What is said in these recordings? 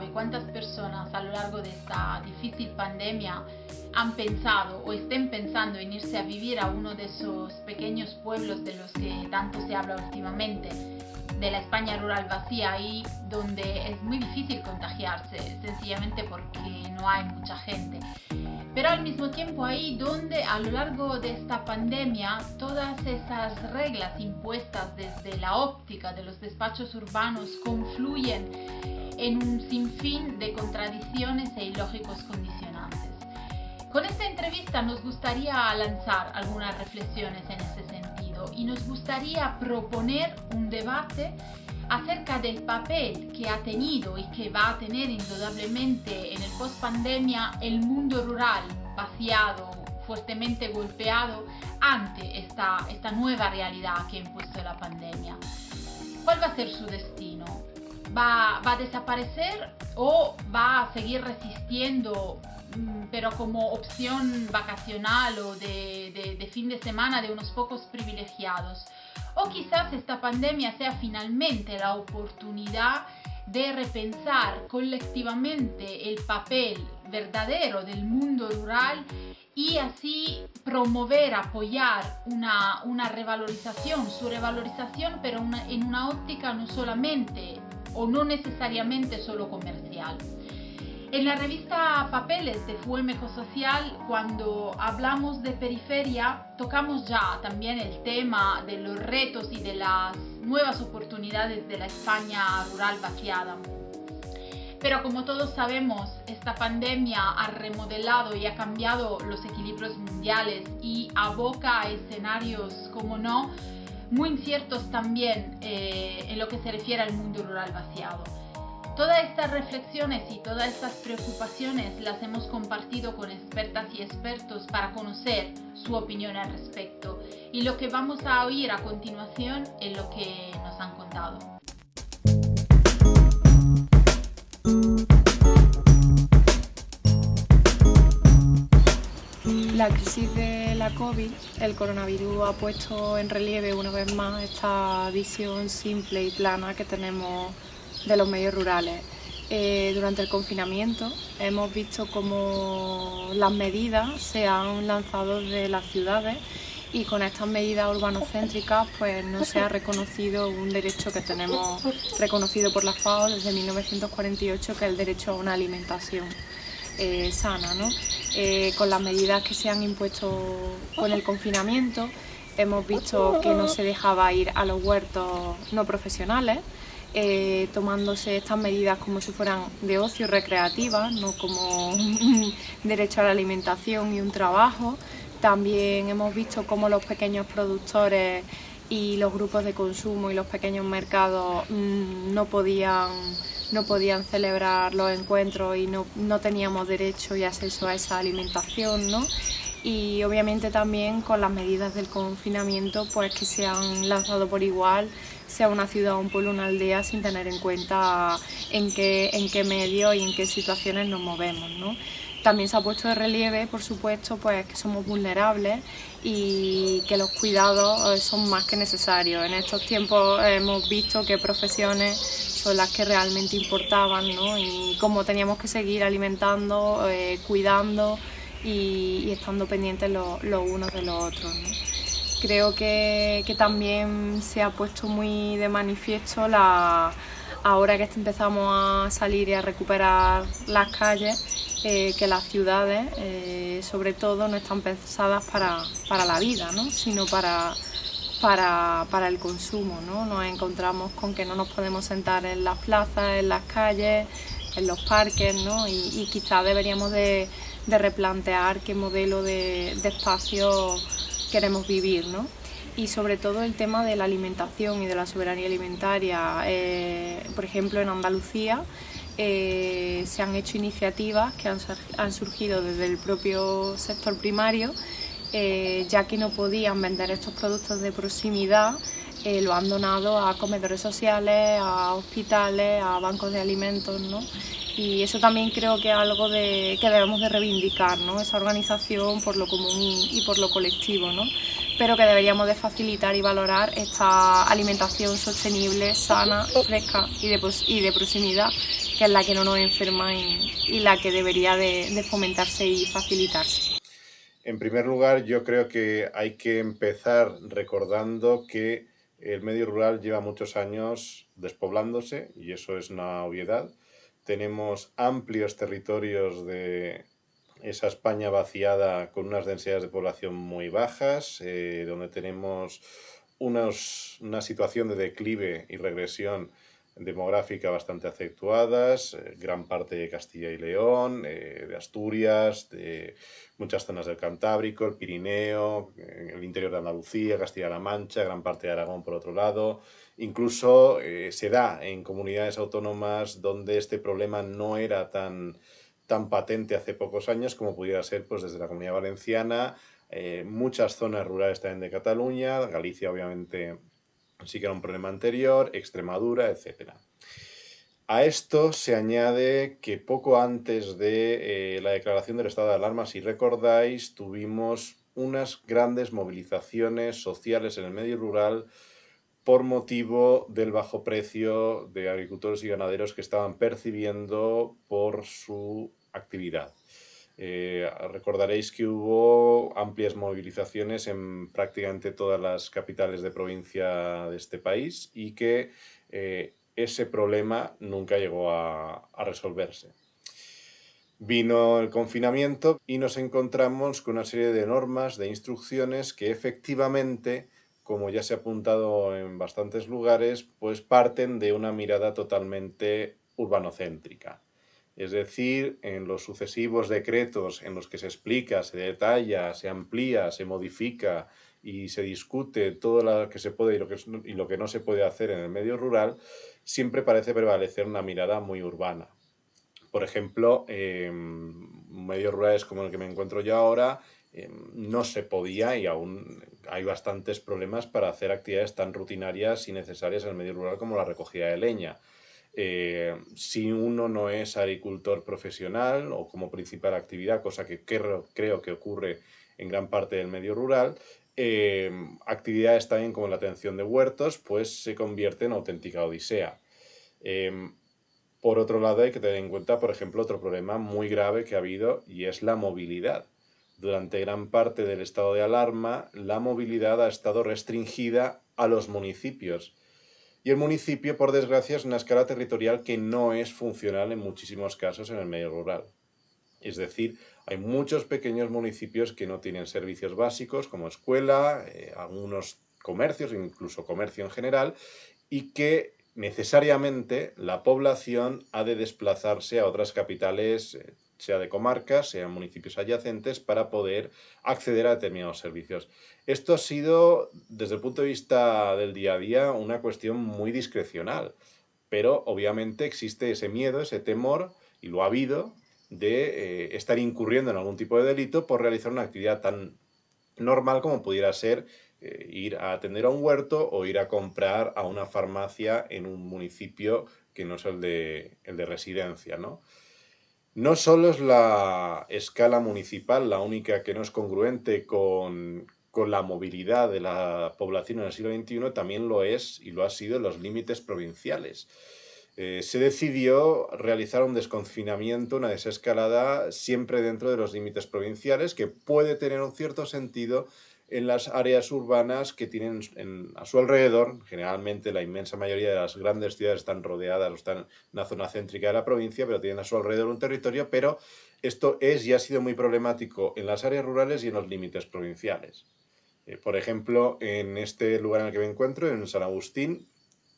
sabe cuántas personas a lo largo de esta difícil pandemia han pensado o estén pensando en irse a vivir a uno de esos pequeños pueblos de los que tanto se habla últimamente, de la España rural vacía, ahí donde es muy difícil contagiarse, sencillamente porque no hay mucha gente. Pero al mismo tiempo ahí donde a lo largo de esta pandemia todas esas reglas impuestas desde la óptica de los despachos urbanos confluyen en un sinfín de contradicciones e ilógicos condicionantes. Con esta entrevista nos gustaría lanzar algunas reflexiones en ese sentido y nos gustaría proponer un debate acerca del papel que ha tenido y que va a tener indudablemente en el post-pandemia el mundo rural vaciado, fuertemente golpeado ante esta, esta nueva realidad que ha impuesto la pandemia. ¿Cuál va a ser su destino? ¿Va, va a desaparecer o va a seguir resistiendo Mm, pero como opción vacacional o de, de, fin de semana de unos pocos privilegiados. O quizás esta pandemia sea finalmente la oportunidad de repensar colectivamente el papel verdadero del mundo rural y así promover, apoyar una, una revalorización, su revalorización, pero en una óptica no solamente o no necesariamente solo comercial. En la revista Papeles de Fuemejo Social, cuando hablamos de periferia, tocamos ya también el tema de los retos y de las nuevas oportunidades de la España rural vaciada. Pero como todos sabemos, esta pandemia ha remodelado y ha cambiado los equilibrios mundiales y aboca a escenarios, como no, muy inciertos también eh, en lo que se refiere al mundo rural vaciado. Todas estas reflexiones y todas estas preocupaciones las hemos compartido con expertas y expertos para conocer su opinión al respecto y lo que vamos a oír a continuación es lo que nos han contado. La crisis de la COVID, el coronavirus ha puesto en relieve una vez más esta visión simple y plana que tenemos de los medios rurales. Eh, durante el confinamiento hemos visto cómo las medidas se han lanzado de las ciudades y con estas medidas urbanocéntricas pues no se ha reconocido un derecho que tenemos reconocido por la FAO desde 1948 que es el derecho a una alimentación eh, sana. Eh, con las medidas que se han impuesto con el confinamiento hemos visto que no se dejaba ir a los huertos no profesionales eh, tomándose estas medidas como si fueran de ocio recreativa, no como derecho a la alimentación y un trabajo. También hemos visto cómo los pequeños productores y los grupos de consumo y los pequeños mercados mm, no podían no podían celebrar los encuentros y no, no, teníamos derecho y acceso a esa alimentación, ¿no? Y obviamente también con las medidas del confinamiento pues que se han lanzado por igual sea una ciudad, un pueblo, una aldea, sin tener en cuenta en qué, en qué medio y en qué situaciones nos movemos. También se ha puesto de relieve, por supuesto, pues que somos vulnerables y que los cuidados eh, son más que necesarios. En estos tiempos hemos visto qué profesiones son las que realmente importaban ¿no? y cómo teníamos que seguir alimentando, eh, cuidando y, estando pendientes los unos de los otros. Creo que, también se ha puesto muy de manifiesto la, ahora que empezamos a salir y a recuperar las calles, eh, que las ciudades, eh, sobre todo, no están pensadas para, la vida, sino para, para, el consumo. ¿no? Nos encontramos con que no nos podemos sentar en las plazas, en las calles, en los parques, ¿no? y, quizás deberíamos de, replantear qué modelo de, de espacio queremos vivir, ¿no? Y sobre todo el tema de la alimentación y de la soberanía alimentaria. Eh, por ejemplo, en Andalucía eh, se han hecho iniciativas que han, surgido desde el propio sector primario, eh, ya que no podían vender estos productos de proximidad lo han donado a comedores sociales, a hospitales, a bancos de alimentos, ¿no? y eso también creo que es algo de, que debemos de reivindicar, ¿no? esa organización por lo común y, por lo colectivo, ¿no? pero que deberíamos de facilitar y valorar esta alimentación sostenible, sana, fresca y de, de proximidad que es la que no nos enferma y, la que debería de, fomentarse y facilitarse. En primer lugar, yo creo que hay que empezar recordando que el medio rural lleva muchos años despoblándose y eso es una obviedad. Tenemos amplios territorios de esa España vaciada con unas densidades de población muy bajas, eh, donde tenemos una situación de declive y regresión demográfica bastante acentuadas, eh, gran parte de Castilla y León, eh, de Asturias, de muchas zonas del Cantábrico, el Pirineo, el interior de Andalucía, Castilla-La Mancha, gran parte de Aragón por otro lado. Incluso se da en comunidades autónomas donde este problema no era tan tan patente hace pocos años como pudiera ser pues, desde la Comunidad Valenciana, eh, muchas zonas rurales también de Cataluña, Galicia obviamente sí que era un problema anterior, Extremadura, etc. A esto se añade que poco antes de eh, la declaración del estado de alarma, si recordáis, tuvimos unas grandes movilizaciones sociales en el medio rural por motivo del bajo precio de agricultores y ganaderos que estaban percibiendo por su actividad. Eh, recordaréis que hubo amplias movilizaciones en prácticamente todas las capitales de provincia de este país y que eh, ese problema nunca llegó a, a resolverse. Vino el confinamiento y nos encontramos con una serie de normas, de instrucciones que efectivamente, como ya se ha apuntado en bastantes lugares, pues parten de una mirada totalmente urbanocéntrica. Es decir, en los sucesivos decretos en los que se explica, se detalla, se amplía, se modifica y se discute todo lo que se puede y lo que, no se puede hacer en el medio rural, siempre parece prevalecer una mirada muy urbana. Por ejemplo, en medios rurales como el que me encuentro yo ahora, em, no se podía y aún hay bastantes problemas para hacer actividades tan rutinarias y necesarias en el medio rural como la recogida de leña. Eh, si uno no es agricultor profesional o como principal actividad, cosa que creo, que ocurre en gran parte del medio rural, eh, actividades también como la atención de huertos, pues se convierte en auténtica odisea. Eh, por otro lado, hay que tener en cuenta, por ejemplo, otro problema muy grave que ha habido y es la movilidad. Durante gran parte del estado de alarma, la movilidad ha estado restringida a los municipios y el municipio, por desgracia, es una escala territorial que no es funcional en muchísimos casos en el medio rural. Es decir, hay muchos pequeños municipios que no tienen servicios básicos como escuela, eh, algunos comercios, incluso comercio en general, y que necesariamente la población ha de desplazarse a otras capitales eh, sea de comarcas, sean municipios adyacentes, para poder acceder a determinados servicios. Esto ha sido, desde el punto de vista del día a día, una cuestión muy discrecional, pero obviamente existe ese miedo, ese temor, y lo ha habido, de eh, estar incurriendo en algún tipo de delito por realizar una actividad tan normal como pudiera ser eh, ir a atender a un huerto o ir a comprar a una farmacia en un municipio que no es el de, el de residencia, ¿no? No solo es la escala municipal la única que no es congruente con, la movilidad de la población en el siglo XXI, también lo es y lo ha sido en los límites provinciales. Eh, se decidió realizar un desconfinamiento, una desescalada, siempre dentro de los límites provinciales, que puede tener un cierto sentido en las áreas urbanas que tienen a su alrededor, generalmente la inmensa mayoría de las grandes ciudades están rodeadas o están en una zona céntrica de la provincia, pero tienen a su alrededor un territorio, pero esto es y ha sido muy problemático en las áreas rurales y en los límites provinciales. Eh, por ejemplo, en este lugar en el que me encuentro, en San Agustín,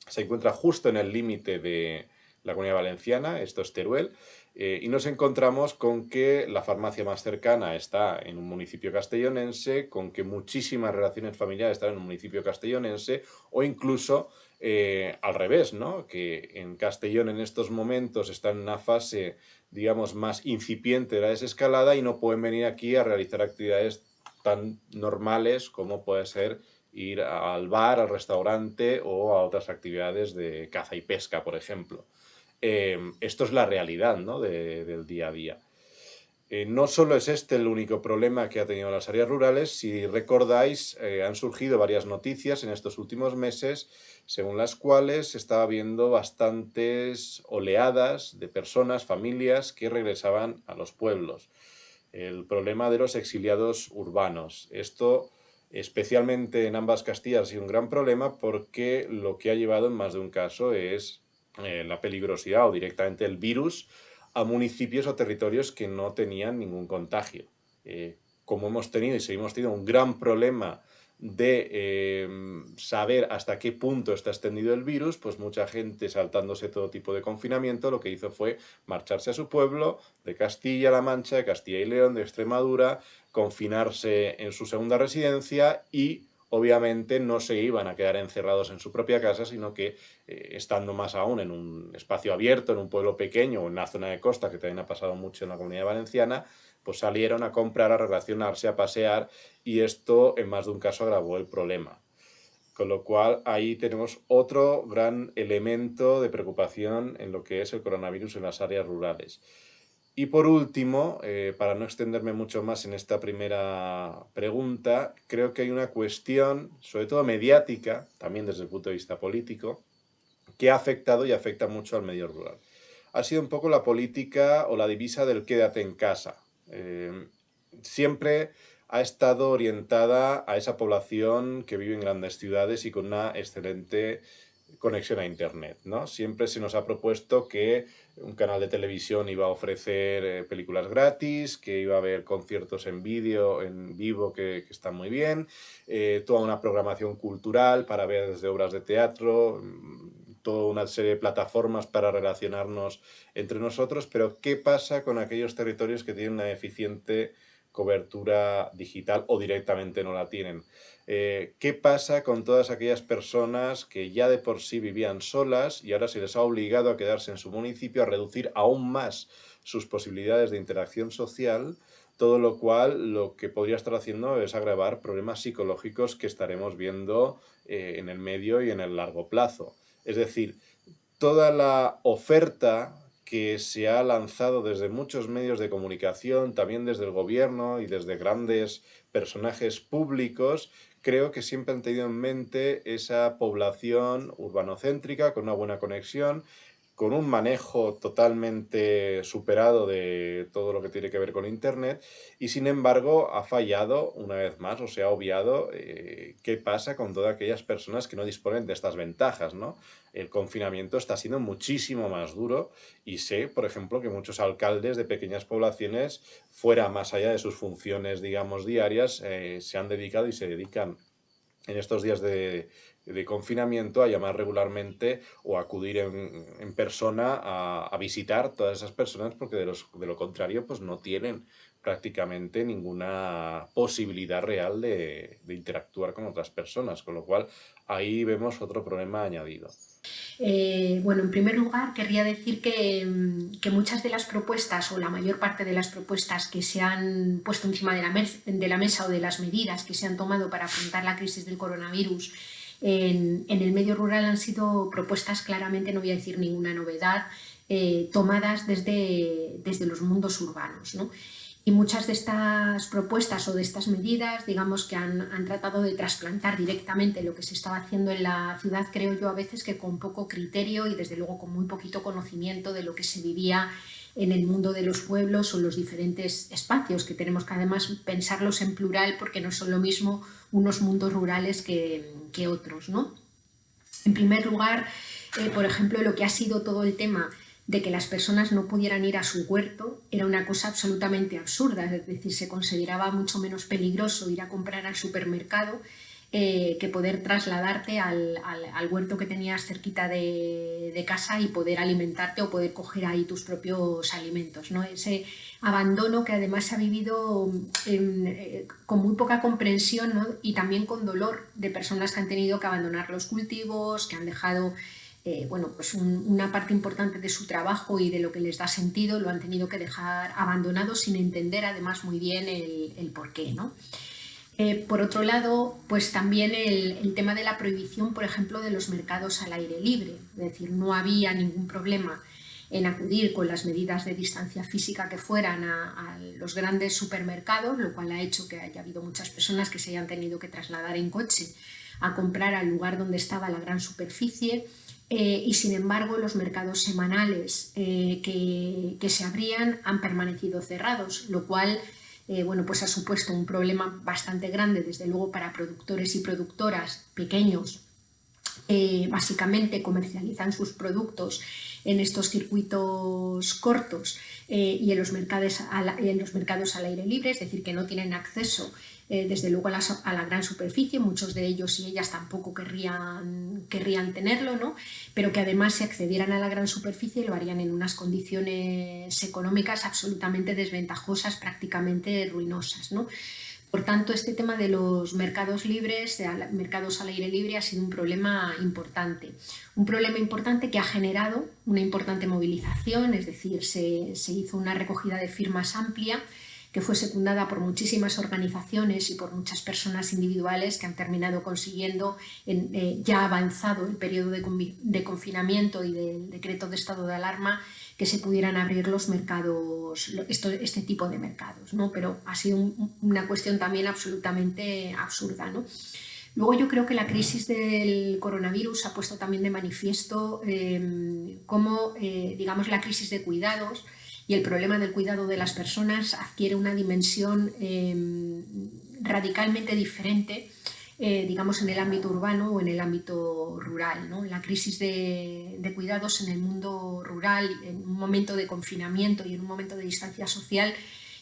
se encuentra justo en el límite de la Comunidad Valenciana, esto es Teruel, eh, y nos encontramos con que la farmacia más cercana está en un municipio castellonense, con que muchísimas relaciones familiares están en un municipio castellonense, o incluso eh, al revés, ¿no? que en Castellón en estos momentos está en una fase, digamos, más incipiente de la desescalada y no pueden venir aquí a realizar actividades tan normales como puede ser ir al bar, al restaurante o a otras actividades de caza y pesca, por ejemplo. Em, esto es la realidad ¿no? del día a día. Eh, no solo es este el único problema que ha tenido las áreas rurales, si recordáis, eh, han surgido varias noticias en estos últimos meses, según las cuales estaba viendo bastantes oleadas de personas, familias que regresaban a los pueblos. El problema de los exiliados urbanos. Esto, especialmente en ambas Castillas, ha sido un gran problema porque lo que ha llevado en más de un caso es eh, la peligrosidad o directamente el virus a municipios o territorios que no tenían ningún contagio. Eh, como hemos tenido y seguimos teniendo un gran problema de eh, saber hasta qué punto está extendido el virus, pues mucha gente saltándose todo tipo de confinamiento lo que hizo fue marcharse a su pueblo, de Castilla-La Mancha, de Castilla y León, de Extremadura, confinarse en su segunda residencia y obviamente no se iban a quedar encerrados en su propia casa, sino que eh, estando más aún en un espacio abierto, en un pueblo pequeño o en una zona de costa, que también ha pasado mucho en la comunidad valenciana, pues salieron a comprar, a relacionarse, a pasear y esto en más de un caso agravó el problema. Con lo cual ahí tenemos otro gran elemento de preocupación en lo que es el coronavirus en las áreas rurales. Y por último, eh, para no extenderme mucho más en esta primera pregunta, creo que hay una cuestión, sobre todo mediática, también desde el punto de vista político, que ha afectado y afecta mucho al medio rural. Ha sido un poco la política o la divisa del quédate en casa. Eh, siempre ha estado orientada a esa población que vive en grandes ciudades y con una excelente conexión a Internet. ¿no? Siempre se nos ha propuesto que un canal de televisión iba a ofrecer eh, películas gratis, que iba a haber conciertos en vídeo, en vivo, que, están muy bien, eh, toda una programación cultural para ver desde obras de teatro, mm, toda una serie de plataformas para relacionarnos entre nosotros, pero ¿qué pasa con aquellos territorios que tienen una eficiente cobertura digital o directamente no la tienen? Eh, ¿Qué pasa con todas aquellas personas que ya de por sí vivían solas y ahora se les ha obligado a quedarse en su municipio, a reducir aún más sus posibilidades de interacción social, todo lo cual lo que podría estar haciendo es agravar problemas psicológicos que estaremos viendo eh, en el medio y en el largo plazo. Es decir, toda la oferta que se ha lanzado desde muchos medios de comunicación, también desde el gobierno y desde grandes personajes públicos, creo que siempre han tenido en mente esa población urbanocéntrica con una buena conexión, con un manejo totalmente superado de todo lo que tiene que ver con Internet y sin embargo ha fallado una vez más o se ha obviado eh, qué pasa con todas aquellas personas que no disponen de estas ventajas. ¿no? El confinamiento está siendo muchísimo más duro y sé, por ejemplo, que muchos alcaldes de pequeñas poblaciones, fuera más allá de sus funciones, digamos, diarias, eh, se han dedicado y se dedican en estos días de, confinamiento a llamar regularmente o acudir en, persona a, visitar todas esas personas porque de, de, lo contrario pues no tienen prácticamente ninguna posibilidad real de, de interactuar con otras personas, con lo cual ahí vemos otro problema añadido. Eh, bueno, en primer lugar, querría decir mm, que, muchas de las propuestas o la mayor parte de las propuestas que se han puesto encima de la, de la mesa o de las medidas que se han tomado para afrontar la crisis del coronavirus en, el medio rural han sido propuestas claramente, no voy a decir ninguna novedad, eh, tomadas desde, desde los mundos urbanos. ¿no? Y muchas de estas propuestas o de estas medidas, digamos que han, tratado de trasplantar directamente lo que se estaba haciendo en la ciudad, creo yo a veces que con poco criterio y desde luego con muy poquito conocimiento de lo que se vivía en el mundo de los pueblos o los diferentes espacios, que tenemos que además pensarlos en plural porque no son lo mismo unos mundos rurales que, otros. ¿no? En primer lugar, eh, por ejemplo, lo que ha sido todo el tema de que las personas no pudieran ir a su huerto era una cosa absolutamente absurda, es decir, se consideraba mucho menos peligroso ir a comprar al supermercado eh, que poder trasladarte al, huerto que tenías cerquita de, casa y poder alimentarte o poder coger ahí tus propios alimentos. ¿no? Ese abandono que además se ha vivido eh, con muy poca comprensión y también con dolor de personas que han tenido que abandonar los cultivos, que han dejado eh, bueno, pues una parte importante de su trabajo y de lo que les da sentido lo han tenido que dejar abandonado sin entender además muy bien el, el por qué. ¿no? Eh, por otro lado, pues también el, tema de la prohibición, por ejemplo, de los mercados al aire libre, es decir, no había ningún problema en acudir con las medidas de distancia física que fueran a, los grandes supermercados, lo cual ha hecho que haya habido muchas personas que se hayan tenido que trasladar en coche a comprar al lugar donde estaba la gran superficie. Eh, y sin embargo los mercados semanales eh, que, se abrían han permanecido cerrados, lo cual eh, bueno, pues ha supuesto un problema bastante grande desde luego para productores y productoras pequeños. Básicamente comercializan sus productos en estos circuitos cortos y en los, mercados en los mercados al aire libre, es decir, que no tienen acceso eh, desde luego a la, gran superficie, muchos de ellos y ellas tampoco querrían, querrían tenerlo, ¿no? pero que además si accedieran a la gran superficie lo harían en unas condiciones económicas absolutamente desventajosas, prácticamente ruinosas. ¿no? Por tanto, este tema de los mercados libres, de mercados al aire libre, ha sido un problema importante. Un problema importante que ha generado una importante movilización, es decir, se, se hizo una recogida de firmas amplia que fue secundada por muchísimas organizaciones y por muchas personas individuales que han terminado consiguiendo, en, eh, ya avanzado el periodo de, confinamiento y del decreto de estado de alarma, que se pudieran abrir los mercados, este tipo de mercados, ¿no? pero ha sido una cuestión también absolutamente absurda. ¿no? Luego yo creo que la crisis del coronavirus ha puesto también de manifiesto eh, cómo, eh, digamos, la crisis de cuidados y el problema del cuidado de las personas adquiere una dimensión em, radicalmente diferente eh, digamos, en el ámbito urbano o en el ámbito rural. La crisis de, cuidados en el mundo rural, en un momento de confinamiento y en un momento de distancia social,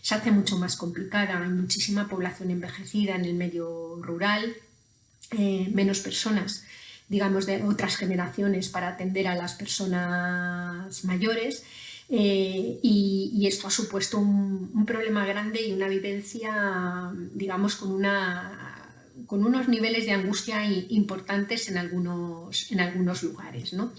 se hace mucho más complicada. Hay muchísima población envejecida en el medio rural, eh, menos personas digamos, de otras generaciones para atender a las personas mayores eh, y, esto ha supuesto un, problema grande y una vivencia, digamos, con, una, con unos niveles de angustia importantes en algunos, en algunos lugares. ¿no?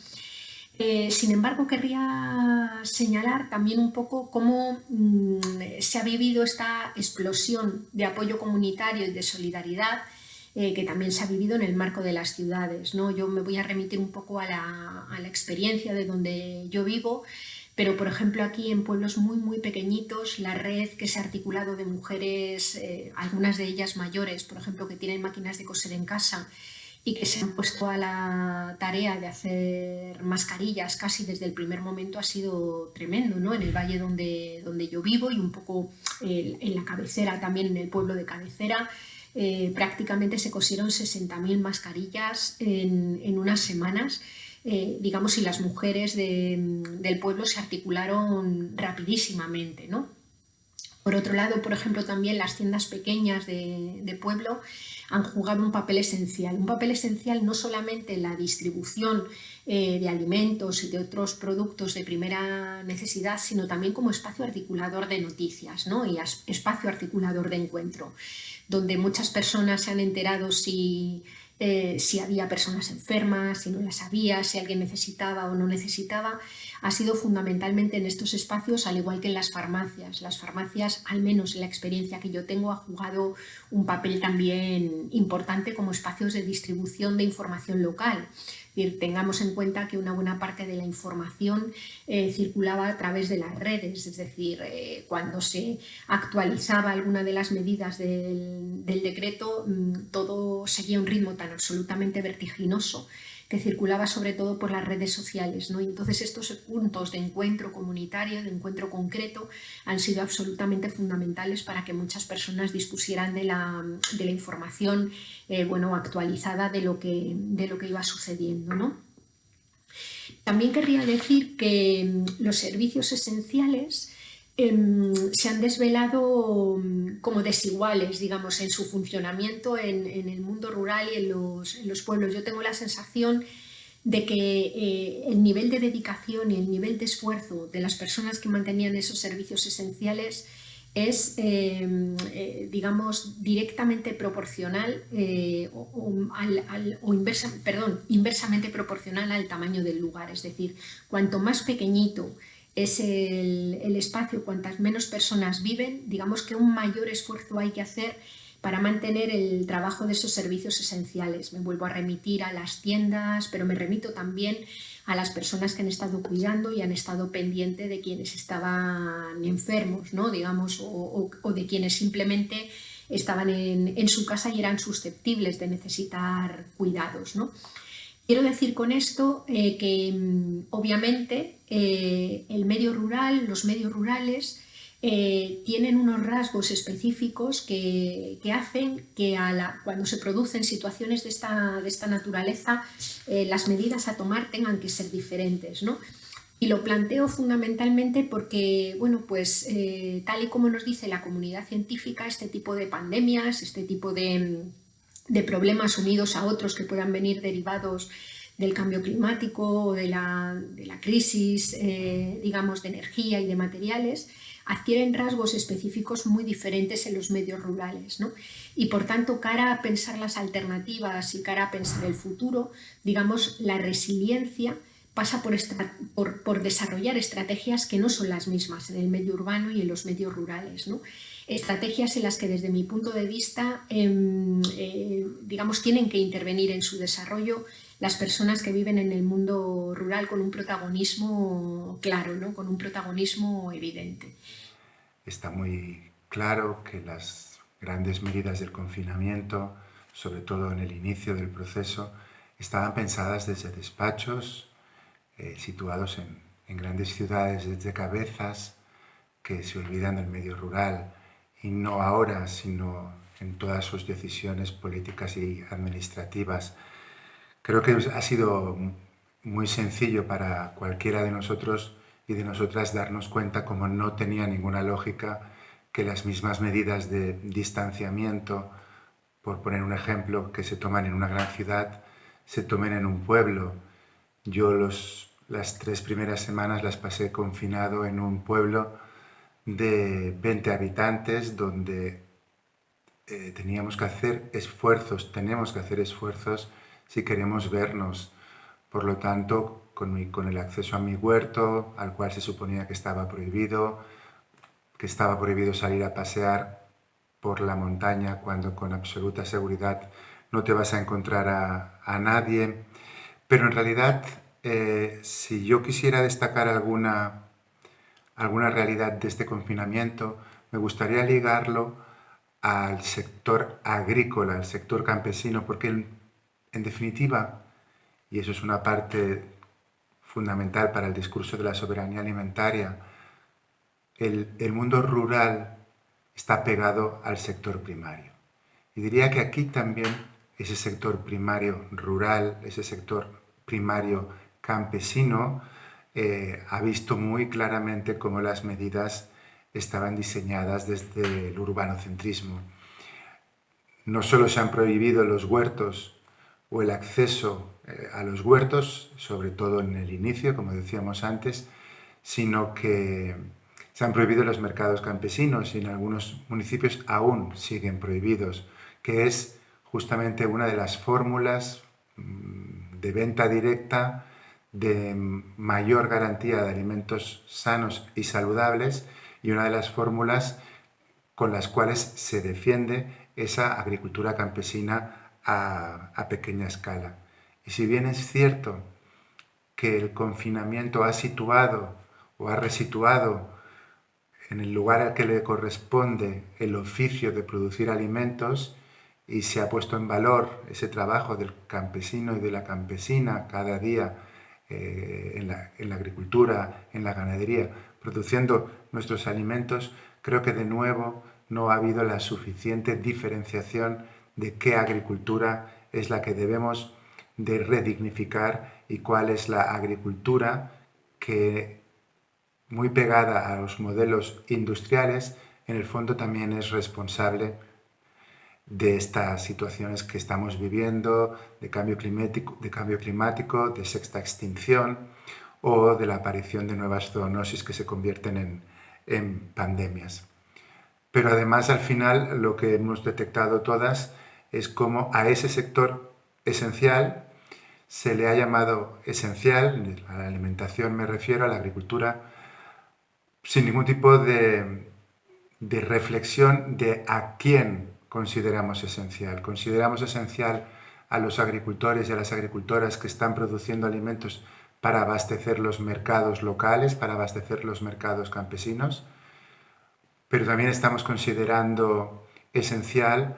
Eh, sin embargo, querría señalar también un poco cómo mm, se ha vivido esta explosión de apoyo comunitario y de solidaridad eh, que también se ha vivido en el marco de las ciudades. ¿no? Yo me voy a remitir un poco a la, a la experiencia de donde yo vivo pero, por ejemplo, aquí en pueblos muy, muy pequeñitos, la red que se ha articulado de mujeres, eh, algunas de ellas mayores, por ejemplo, que tienen máquinas de coser en casa y que se han puesto a la tarea de hacer mascarillas casi desde el primer momento ha sido tremendo, ¿no? En el valle donde, donde yo vivo y un poco en la cabecera, también en el pueblo de cabecera, eh, prácticamente se cosieron 60.000 mascarillas en, en unas semanas eh, digamos, y las mujeres del pueblo se articularon rapidísimamente, ¿no? Por otro lado, por ejemplo, también las tiendas pequeñas de, pueblo han jugado un papel esencial. Un papel esencial no solamente en la distribución eh, de alimentos y de otros productos de primera necesidad, sino también como espacio articulador de noticias ¿no? y espacio articulador de encuentro, donde muchas personas se han enterado si eh, si había personas enfermas, si no las había, si alguien necesitaba o no necesitaba, ha sido fundamentalmente en estos espacios, al igual que en las farmacias. Las farmacias, al menos en la experiencia que yo tengo, ha jugado un papel también importante como espacios de distribución de información local tengamos en cuenta que una buena parte de la información eh, circulaba a través de las redes, es decir, eh, cuando se actualizaba alguna de las medidas del, del decreto, mm, todo seguía un ritmo tan absolutamente vertiginoso que circulaba sobre todo por las redes sociales. ¿no? Y entonces estos puntos de encuentro comunitario, de encuentro concreto, han sido absolutamente fundamentales para que muchas personas dispusieran de la, información eh, bueno, actualizada de lo, que, de lo que iba sucediendo. ¿no? También querría decir que mm, los servicios esenciales se han desvelado mm, como desiguales, digamos, en su funcionamiento en, el mundo rural y en los, pueblos. Yo tengo la sensación de que eh, el nivel de dedicación y el nivel de esfuerzo de las personas que mantenían esos servicios esenciales es, em, eh, digamos, directamente proporcional eh, o, perdón, inversamente proporcional al tamaño del lugar. Es decir, cuanto más pequeñito es el, espacio, cuantas menos personas viven, digamos que un mayor esfuerzo hay que hacer para mantener el trabajo de esos servicios esenciales. Me vuelvo a remitir a las tiendas, pero me remito también a las personas que han estado cuidando y han estado pendiente de quienes estaban enfermos, ¿no? digamos, o, de quienes simplemente estaban en, su casa y eran susceptibles de necesitar cuidados. ¿no? Quiero decir con esto eh, que mm, obviamente eh, el medio rural, los medios rurales, eh, tienen unos rasgos específicos que, hacen que cuando se producen situaciones de esta, de esta naturaleza las medidas a tomar tengan que ser diferentes. ¿no? Y lo planteo fundamentalmente porque, bueno, pues tal y como nos dice la comunidad científica, este tipo de pandemias, este tipo de, problemas unidos a otros que puedan venir derivados del cambio climático o de la, de la crisis, digamos, de energía y de materiales, adquieren rasgos específicos muy diferentes en los medios rurales. ¿no? Y por tanto, cara a pensar las alternativas y cara a pensar el futuro, digamos, la resiliencia pasa por, por, por, desarrollar estrategias que no son las mismas en el medio urbano y en los medios rurales. ¿no? Estrategias en las que desde mi punto de vista, em, eh, digamos, tienen que intervenir en su desarrollo las personas que viven en el mundo rural con un protagonismo claro, ¿no? con un protagonismo evidente. Está muy claro que las grandes medidas del confinamiento, sobre todo en el inicio del proceso, estaban pensadas desde despachos eh, situados en, en grandes ciudades, desde cabezas que se olvidan del medio rural y no ahora, sino en todas sus decisiones políticas y administrativas Creo que ha sido muy sencillo para cualquiera de nosotros y de nosotras darnos cuenta como no tenía ninguna lógica que las mismas medidas de distanciamiento, por poner un ejemplo, que se toman en una gran ciudad, se tomen en un pueblo. Yo los, las tres primeras semanas las pasé confinado en un pueblo de 20 habitantes donde eh, teníamos que hacer esfuerzos, tenemos que hacer esfuerzos si queremos vernos. Por lo tanto, con, el acceso a mi huerto, al cual se suponía que estaba prohibido, que estaba prohibido salir a pasear por la montaña cuando con absoluta seguridad no te vas a encontrar a, nadie. Pero en realidad, eh, si yo quisiera destacar alguna, alguna realidad de este confinamiento, me gustaría ligarlo al sector agrícola, al sector campesino, porque en definitiva, y eso es una parte fundamental para el discurso de la soberanía alimentaria, el, mundo rural está pegado al sector primario. Y diría que aquí también ese sector primario rural, ese sector primario campesino, eh, ha visto muy claramente cómo las medidas estaban diseñadas desde el urbanocentrismo. No solo se han prohibido los huertos o el acceso eh, a los huertos, sobre todo en el inicio, como decíamos antes, sino que se han prohibido los mercados campesinos y en algunos municipios aún siguen prohibidos, que es justamente una de las fórmulas mm, de venta directa de mayor garantía de alimentos sanos y saludables y una de las fórmulas con las cuales se defiende esa agricultura campesina a, pequeña escala. Y si bien es cierto que el confinamiento ha situado o ha resituado en el lugar al que le corresponde el oficio de producir alimentos y se ha puesto en valor ese trabajo del campesino y de la campesina cada día eh, en, la, agricultura, en la ganadería, produciendo nuestros alimentos, creo que de nuevo no ha habido la suficiente diferenciación de qué agricultura es la que debemos de redignificar y cuál es la agricultura que, muy pegada a los modelos industriales, en el fondo también es responsable de estas situaciones que estamos viviendo, de cambio climático, de, cambio climático, de sexta extinción o de la aparición de nuevas zoonosis que se convierten en, en pandemias. Pero además al final lo que hemos detectado todas es como a ese sector esencial se le ha llamado esencial, a la alimentación me refiero, a la agricultura, sin ningún tipo de, reflexión de a quién consideramos esencial. Consideramos esencial a los agricultores y a las agricultoras que están produciendo alimentos para abastecer los mercados locales, para abastecer los mercados campesinos, pero también estamos considerando esencial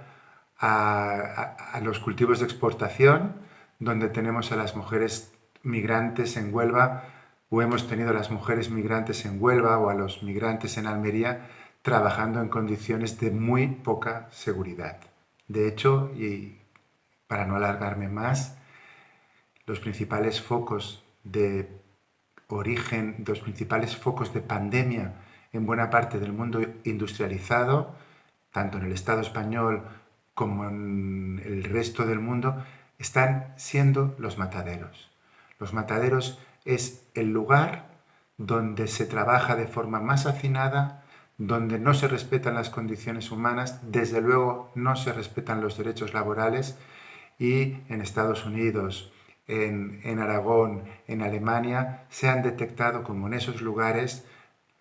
a, los cultivos de exportación, donde tenemos a las mujeres migrantes en Huelva, o hemos tenido a las mujeres migrantes en Huelva o a los migrantes en Almería trabajando en condiciones de muy poca seguridad. De hecho, y para no alargarme más, los principales focos de origen, los principales focos de pandemia en buena parte del mundo industrializado, tanto en el Estado español como en el resto del mundo, están siendo los mataderos. Los mataderos es el lugar donde se trabaja de forma más hacinada, donde no se respetan las condiciones humanas, desde luego no se respetan los derechos laborales y en Estados Unidos, en, en Aragón, en Alemania, se han detectado como en esos lugares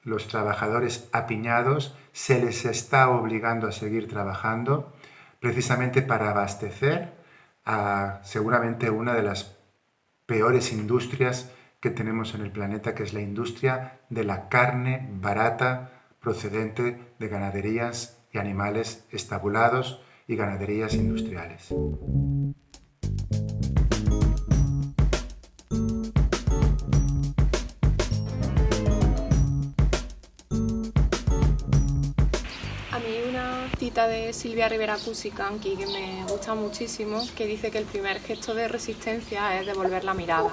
los trabajadores apiñados, se les está obligando a seguir trabajando precisamente para abastecer a seguramente una de las peores industrias que tenemos en el planeta, que es la industria de la carne barata procedente de ganaderías y animales estabulados y ganaderías industriales. de Silvia Rivera Cusicanqui que me gusta muchísimo, que dice que el primer gesto de resistencia es devolver la mirada.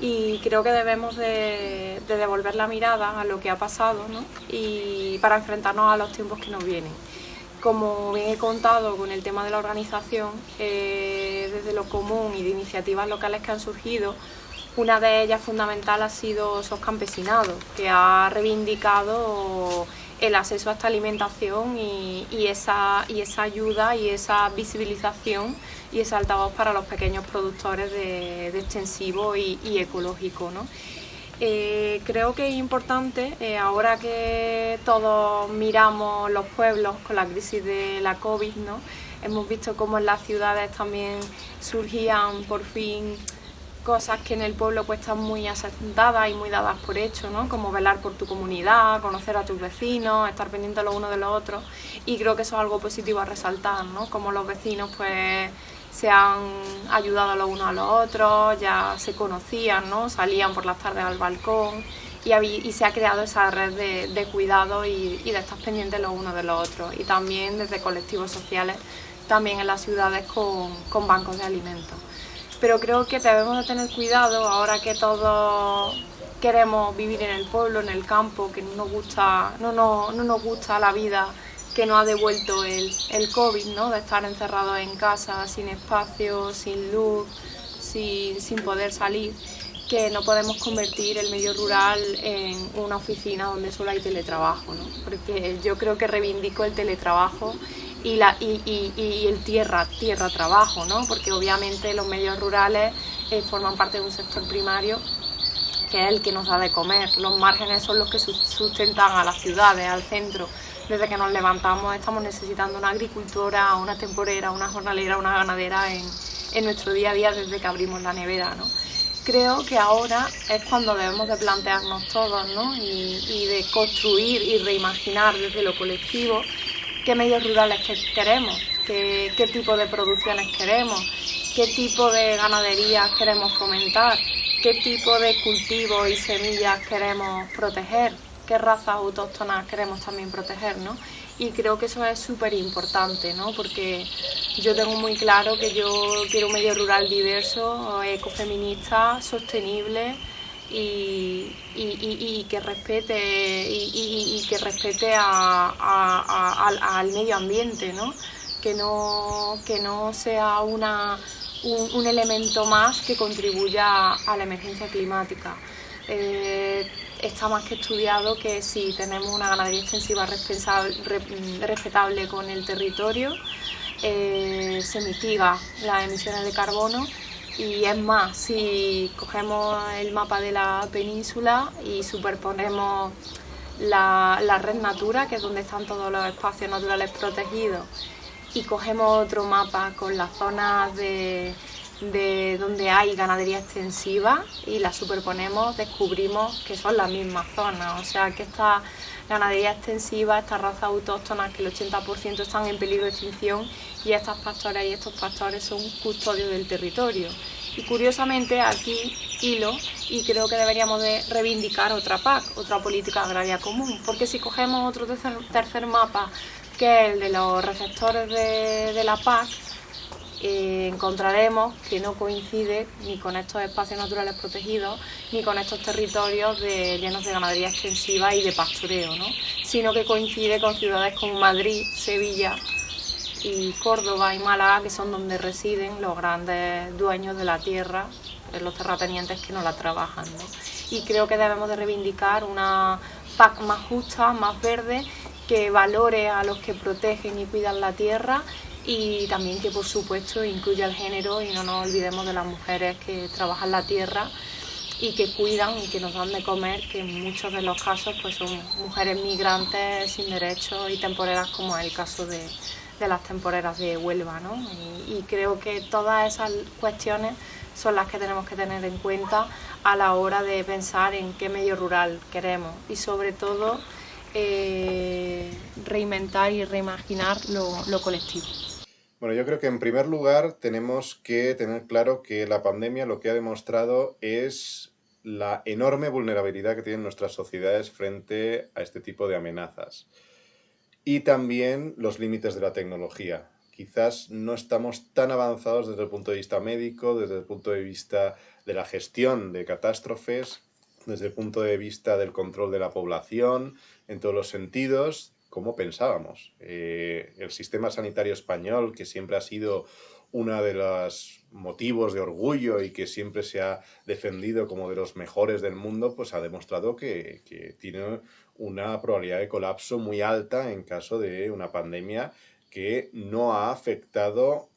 Y creo que debemos de, devolver la mirada a lo que ha pasado y para enfrentarnos a los tiempos que nos vienen. Como bien he contado con el tema de la organización, eh, desde lo común y de iniciativas locales que han surgido, una de ellas fundamental ha sido SOS Campesinado, que ha reivindicado el acceso a esta alimentación y, esa, y esa ayuda y esa visibilización y ese altavoz para los pequeños productores de, extensivo y, ecológico. Eh, creo que es importante, eh, ahora que todos miramos los pueblos con la crisis de la COVID, ¿no? hemos visto cómo en las ciudades también surgían por fin cosas que en el pueblo pues están muy asentadas y muy dadas por hecho, ¿no? Como velar por tu comunidad, conocer a tus vecinos, estar pendiente los unos de los otros y creo que eso es algo positivo a resaltar, ¿no? Como los vecinos pues se han ayudado los unos a los otros, ya se conocían, ¿no? Salían por las tardes al balcón y, se ha creado esa red de, cuidado y, de estar pendientes los unos de los otros y también desde colectivos sociales, también en las ciudades con bancos de alimentos pero creo que debemos de tener cuidado ahora que todos queremos vivir en el pueblo, en el campo, que no nos gusta, no, no, no nos gusta la vida que nos ha devuelto el, el COVID, ¿no? de estar encerrados en casa, sin espacio, sin luz, sin, sin poder salir, que no podemos convertir el medio rural en una oficina donde solo hay teletrabajo, ¿no? porque yo creo que reivindico el teletrabajo y, la, y, y, el tierra, tierra trabajo, ¿no? porque obviamente los medios rurales eh, forman parte de un sector primario que es el que nos da de comer. Los márgenes son los que sustentan a las ciudades, al centro. Desde que nos levantamos estamos necesitando una agricultora, una temporera, una jornalera, una ganadera en, en nuestro día a día desde que abrimos la nevera. ¿no? Creo que ahora es cuando debemos de plantearnos todos ¿no? y, y de construir y reimaginar desde lo colectivo qué medios rurales queremos, qué, tipo de producciones queremos, qué tipo de ganadería queremos fomentar, qué tipo de cultivos y semillas queremos proteger, qué razas autóctonas queremos también proteger, ¿no? Y creo que eso es súper importante, ¿no? Porque yo tengo muy claro que yo quiero un medio rural diverso, ecofeminista, sostenible, y, que respete y, que respete al, medio ambiente, ¿no? Que no, que no sea una, un, elemento más que contribuya a la emergencia climática. Eh, está más que estudiado que si tenemos una ganadería extensiva respetable con el territorio, eh, se mitiga las emisiones de carbono y es más, si cogemos el mapa de la península y superponemos la, red Natura, que es donde están todos los espacios naturales protegidos, y cogemos otro mapa con las zonas de, de donde hay ganadería extensiva y las superponemos, descubrimos que son las mismas zonas. O sea que esta ganadería extensiva, estas razas autóctonas, que el 80% están en peligro de extinción y estas pastoras y estos pastores son custodios del territorio. Y curiosamente aquí hilo y creo que deberíamos de reivindicar otra PAC, otra política agraria común, porque si cogemos otro tercer, mapa que es el de los receptores de, de la PAC, eh, encontraremos que no coincide ni con estos espacios naturales protegidos ni con estos territorios llenos de ganadería extensiva y de pastoreo, ¿no? sino que coincide con ciudades como Madrid, Sevilla y Córdoba y Málaga, que son donde residen los grandes dueños de la tierra, los terratenientes que no la trabajan. Y creo que debemos de reivindicar una PAC más justa, más verde, que valore a los que protegen y cuidan la tierra y también que por supuesto incluya el género y no nos olvidemos de las mujeres que trabajan la tierra y que cuidan y que nos dan de comer, que en muchos de los casos pues son mujeres migrantes sin derechos y temporeras como es el caso de, las temporeras de Huelva. ¿no? Y, creo que todas esas cuestiones son las que tenemos que tener en cuenta a la hora de pensar en qué medio rural queremos y sobre todo eh, reinventar y reimaginar lo colectivo. Bueno, yo creo que en primer lugar tenemos que tener claro que la pandemia lo que ha demostrado es la enorme vulnerabilidad que tienen nuestras sociedades frente a este tipo de amenazas. Y también los límites de la tecnología. Quizás no estamos tan avanzados desde el punto de vista médico, desde el punto de vista de la gestión de catástrofes, desde el punto de vista del control de la población, en todos los sentidos, como pensábamos. Eh, el sistema sanitario español, que siempre ha sido uno de los motivos de orgullo y que siempre se ha defendido como de los mejores del mundo, pues ha demostrado que, que tiene una probabilidad de colapso muy alta en caso de una pandemia que no ha afectado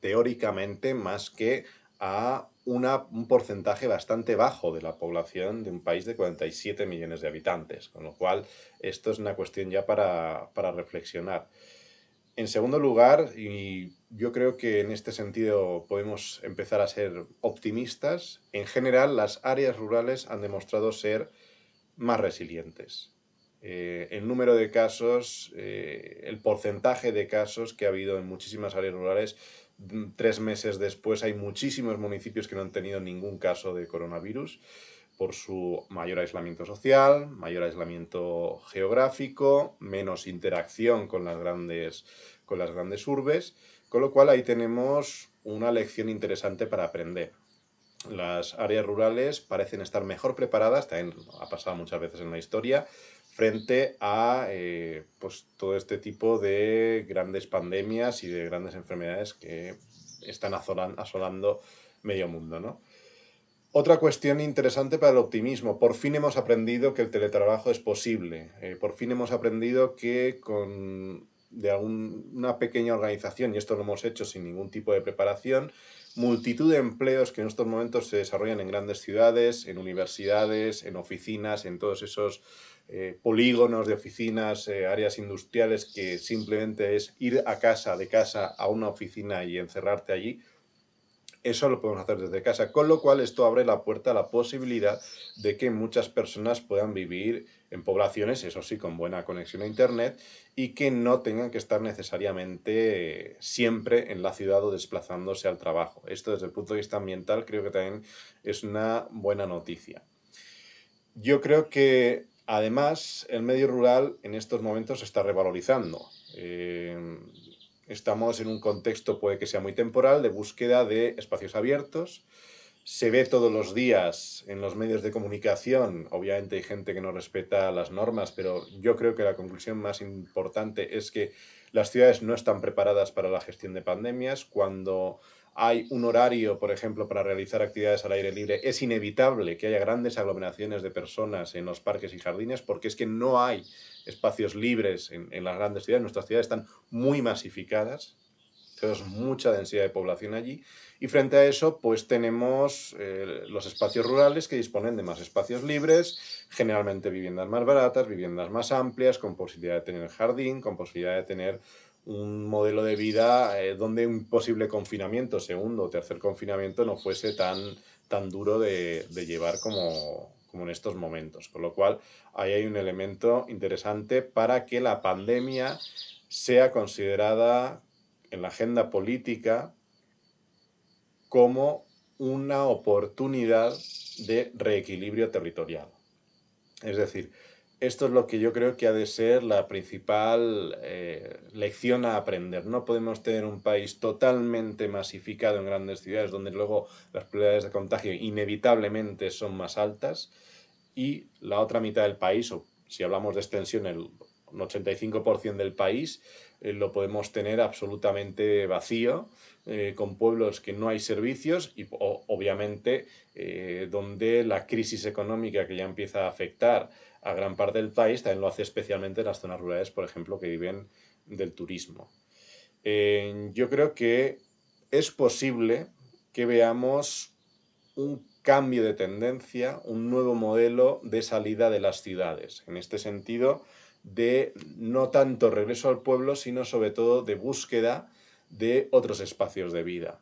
teóricamente más que a un porcentaje bastante bajo de la población de un país de 47 millones de habitantes, con lo cual esto es una cuestión ya para, para reflexionar. En segundo lugar, y yo creo que en este sentido podemos empezar a ser optimistas, en general las áreas rurales han demostrado ser más resilientes. Eh, el número de casos, eh, el porcentaje de casos que ha habido en muchísimas áreas rurales tres meses después hay muchísimos municipios que no han tenido ningún caso de coronavirus por su mayor aislamiento social, mayor aislamiento geográfico, menos interacción con las grandes, con las grandes urbes, con lo cual ahí tenemos una lección interesante para aprender. Las áreas rurales parecen estar mejor preparadas, también ha pasado muchas veces en la historia, frente a eh, pues, todo este tipo de grandes pandemias y de grandes enfermedades que están asolando medio mundo. ¿no? Otra cuestión interesante para el optimismo. Por fin hemos aprendido que el teletrabajo es posible. Eh, por fin hemos aprendido que con de una pequeña organización, y esto lo hemos hecho sin ningún tipo de preparación, multitud de empleos que en estos momentos se desarrollan en grandes ciudades, en universidades, en oficinas, en todos esos eh, polígonos de oficinas, eh, áreas industriales, que simplemente es ir a casa, de casa a una oficina y encerrarte allí, eso lo podemos hacer desde casa, con lo cual esto abre la puerta a la posibilidad de que muchas personas puedan vivir en poblaciones, eso sí, con buena conexión a Internet y que no tengan que estar necesariamente siempre en la ciudad o desplazándose al trabajo. Esto desde el punto de vista ambiental creo que también es una buena noticia. Yo creo que Además, el medio rural en estos momentos se está revalorizando. Eh, estamos en un contexto, puede que sea muy temporal, de búsqueda de espacios abiertos. Se ve todos los días en los medios de comunicación, obviamente hay gente que no respeta las normas, pero yo creo que la conclusión más importante es que las ciudades no están preparadas para la gestión de pandemias. Cuando hay un horario, por ejemplo, para realizar actividades al aire libre, es inevitable que haya grandes aglomeraciones de personas en los parques y jardines porque es que no hay espacios libres en, las grandes ciudades. Nuestras ciudades están muy masificadas, tenemos mucha densidad de población allí y frente a eso pues tenemos eh, los espacios rurales que disponen de más espacios libres, generalmente viviendas más baratas, viviendas más amplias, con posibilidad de tener jardín, con posibilidad de tener un modelo de vida eh, donde un posible confinamiento, segundo o tercer confinamiento, no fuese tan, tan duro de, llevar como, como, en estos momentos. Con lo cual, ahí hay un elemento interesante para que la pandemia sea considerada en la agenda política como una oportunidad de reequilibrio territorial. Es decir, esto es lo que yo creo que ha de ser la principal eh, lección a aprender. No podemos tener un país totalmente masificado en grandes ciudades donde luego las probabilidades de contagio inevitablemente son más altas y la otra mitad del país, o si hablamos de extensión, el 85% del país, eh, lo podemos tener absolutamente vacío, eh, con pueblos que no hay servicios y obviamente donde la crisis económica que ya empieza a afectar a gran parte del país, también lo hace especialmente en las zonas rurales, por ejemplo, que viven del turismo. Eh, yo creo que es posible que veamos un cambio de tendencia, un nuevo modelo de salida de las ciudades. En este sentido, de no tanto regreso al pueblo, sino sobre todo de búsqueda de otros espacios de vida.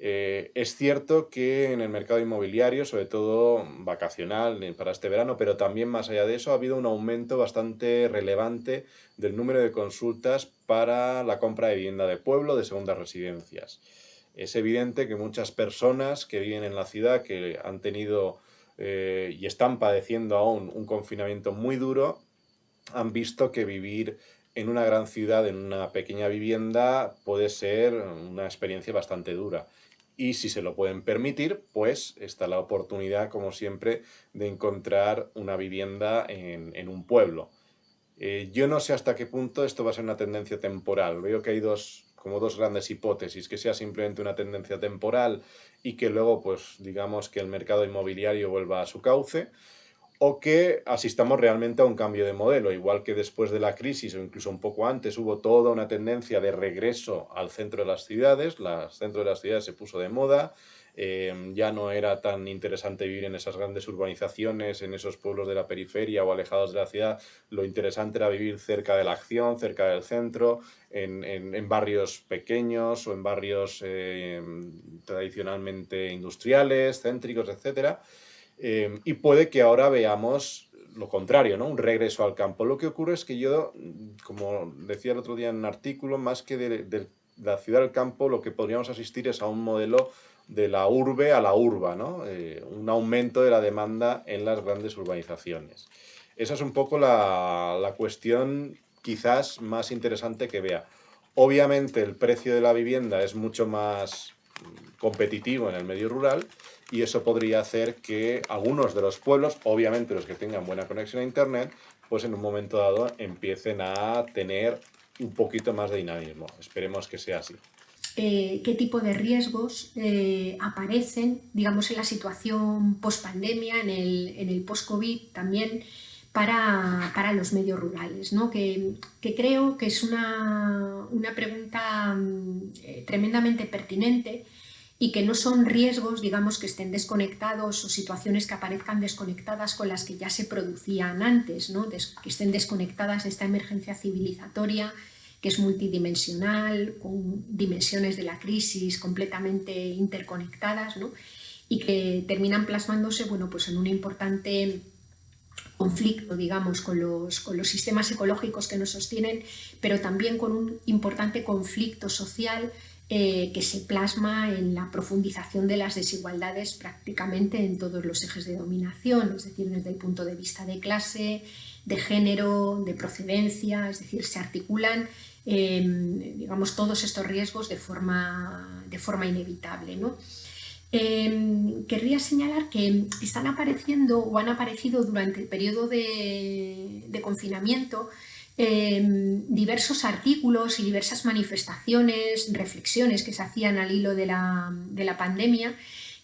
Eh, es cierto que en el mercado inmobiliario, sobre todo vacacional para este verano, pero también más allá de eso, ha habido un aumento bastante relevante del número de consultas para la compra de vivienda de pueblo, de segundas residencias. Es evidente que muchas personas que viven en la ciudad, que han tenido eh, y están padeciendo aún un confinamiento muy duro, han visto que vivir en una gran ciudad, en una pequeña vivienda, puede ser una experiencia bastante dura y si se lo pueden permitir, pues está la oportunidad, como siempre, de encontrar una vivienda en, un pueblo. Eh, yo no sé hasta qué punto esto va a ser una tendencia temporal. Veo que hay dos, como dos grandes hipótesis, que sea simplemente una tendencia temporal y que luego, pues digamos que el mercado inmobiliario vuelva a su cauce, o que asistamos realmente a un cambio de modelo, igual que después de la crisis o incluso un poco antes hubo toda una tendencia de regreso al centro de las ciudades, el centro de las ciudades se puso de moda, eh, ya no era tan interesante vivir en esas grandes urbanizaciones, en esos pueblos de la periferia o alejados de la ciudad, lo interesante era vivir cerca de la acción, cerca del centro, en, barrios pequeños o en barrios eh, tradicionalmente industriales, céntricos, etcétera Em, y puede que ahora veamos lo contrario, ¿no? un regreso al campo. Lo que ocurre es que yo, como decía el otro día en un artículo, más que de, la ciudad al campo, lo que podríamos asistir es a un modelo de la urbe a la urba, ¿no? Eh, un aumento de la demanda en las grandes urbanizaciones. Esa es un poco la, la cuestión quizás más interesante que vea. Obviamente el precio de la vivienda es mucho más competitivo en el medio rural y eso podría hacer que algunos de los pueblos, obviamente los que tengan buena conexión a internet, pues en un momento dado empiecen a tener un poquito más de dinamismo. Esperemos que sea así. Eh, qué tipo de riesgos eh, aparecen, digamos, en la situación post-pandemia, en el, en el post-COVID también, para, para, los medios rurales, ¿no? que, que, creo que es una, una pregunta mm, eh, tremendamente pertinente y que no son riesgos, digamos, que estén desconectados o situaciones que aparezcan desconectadas con las que ya se producían antes, ¿no? que estén desconectadas de esta emergencia civilizatoria que es multidimensional, con dimensiones de la crisis completamente interconectadas ¿no? y que terminan plasmándose bueno, pues en un importante conflicto, digamos, con los, con los sistemas ecológicos que nos sostienen, pero también con un importante conflicto social eh, que se plasma en la profundización de las desigualdades prácticamente en todos los ejes de dominación, es decir, desde el punto de vista de clase, de género, de procedencia, es decir, se articulan em, digamos, todos estos riesgos de forma, de forma inevitable. ¿no? Em, querría señalar que están apareciendo o han aparecido durante el periodo de, de confinamiento Em, diversos artículos y diversas manifestaciones, reflexiones que se hacían al hilo de la, pandemia,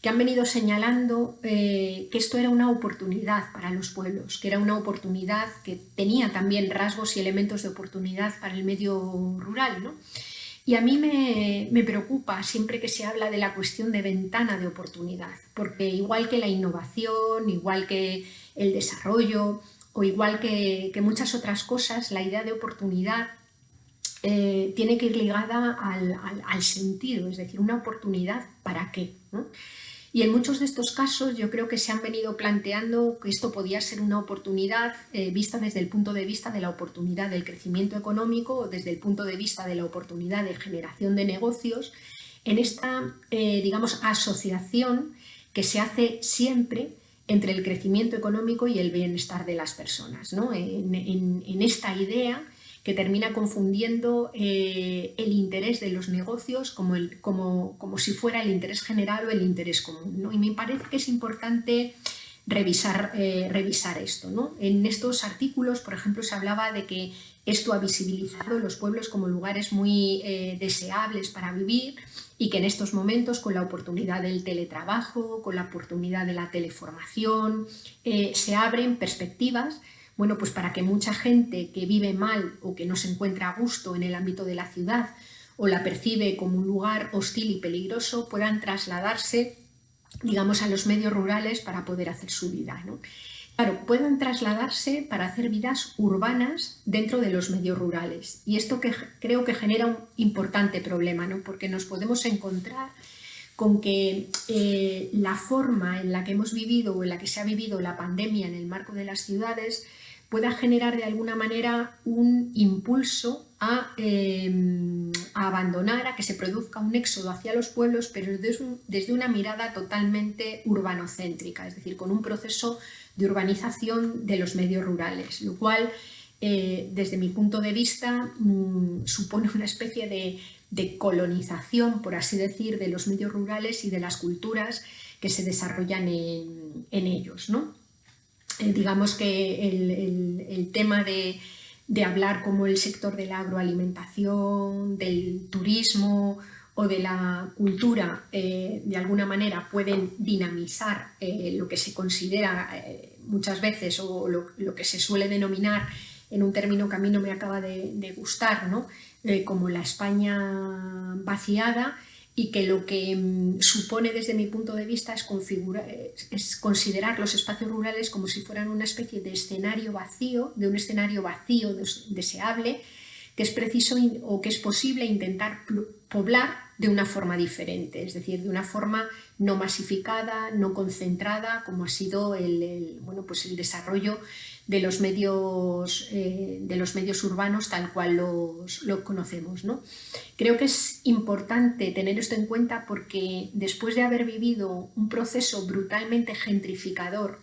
que han venido señalando eh, que esto era una oportunidad para los pueblos, que era una oportunidad que tenía también rasgos y elementos de oportunidad para el medio rural. Y a mí me, me, preocupa siempre que se habla de la cuestión de ventana de oportunidad, porque igual que la innovación, igual que el desarrollo, o igual que, muchas otras cosas, la idea de oportunidad eh, tiene que ir ligada al, sentido, es decir, una oportunidad para qué. Y en muchos de estos casos yo creo que se han venido planteando que esto podía ser una oportunidad eh, vista desde el punto de vista de la oportunidad del crecimiento económico o desde el punto de vista de la oportunidad de generación de negocios en esta, eh, digamos, asociación que se hace siempre entre el crecimiento económico y el bienestar de las personas. en esta idea que termina confundiendo eh, el interés de los negocios como, el, como, como, si fuera el interés general o el interés común. Y me parece que es importante revisar, eh, revisar esto. ¿no? En estos artículos, por ejemplo, se hablaba de que esto ha visibilizado los pueblos como lugares muy eh, deseables para vivir y que en estos momentos, con la oportunidad del teletrabajo, con la oportunidad de la teleformación, se abren perspectivas bueno, pues para que mucha gente que vive mal o que no se encuentra a gusto en el ámbito de la ciudad o la percibe como un lugar hostil y peligroso, puedan trasladarse, digamos, a los medios rurales para poder hacer su vida. ¿no? Claro, puedan trasladarse para hacer vidas urbanas dentro de los medios rurales. Y esto que creo que genera un importante problema, ¿no? porque nos podemos encontrar con que eh, la forma en la que hemos vivido o en la que se ha vivido la pandemia en el marco de las ciudades pueda generar de alguna manera un impulso em, a, abandonar, a que se produzca un éxodo hacia los pueblos, pero desde, una mirada totalmente urbanocéntrica, es decir, con un proceso de urbanización de los medios rurales, lo cual, eh, desde mi punto de vista, mm, supone una especie de, colonización, por así decir, de los medios rurales y de las culturas que se desarrollan en, ellos. ¿no? Eh, digamos que el, tema de, hablar como el sector de la agroalimentación, del turismo o de la cultura eh, de alguna manera pueden dinamizar eh, lo que se considera muchas veces o lo, que se suele denominar en un término que a mí no me acaba de, de gustar, ¿no? como la España vaciada, y que lo que mm, supone desde mi punto de vista es, es, considerar los espacios rurales como si fueran una especie de escenario vacío, de un escenario vacío deseable, que es preciso o que es posible intentar poblar de una forma diferente, es decir, de una forma no masificada, no concentrada, como ha sido el, bueno, pues el desarrollo de los medios, eh, de los medios urbanos tal cual los, conocemos. ¿no? Creo que es importante tener esto en cuenta porque después de haber vivido un proceso brutalmente gentrificador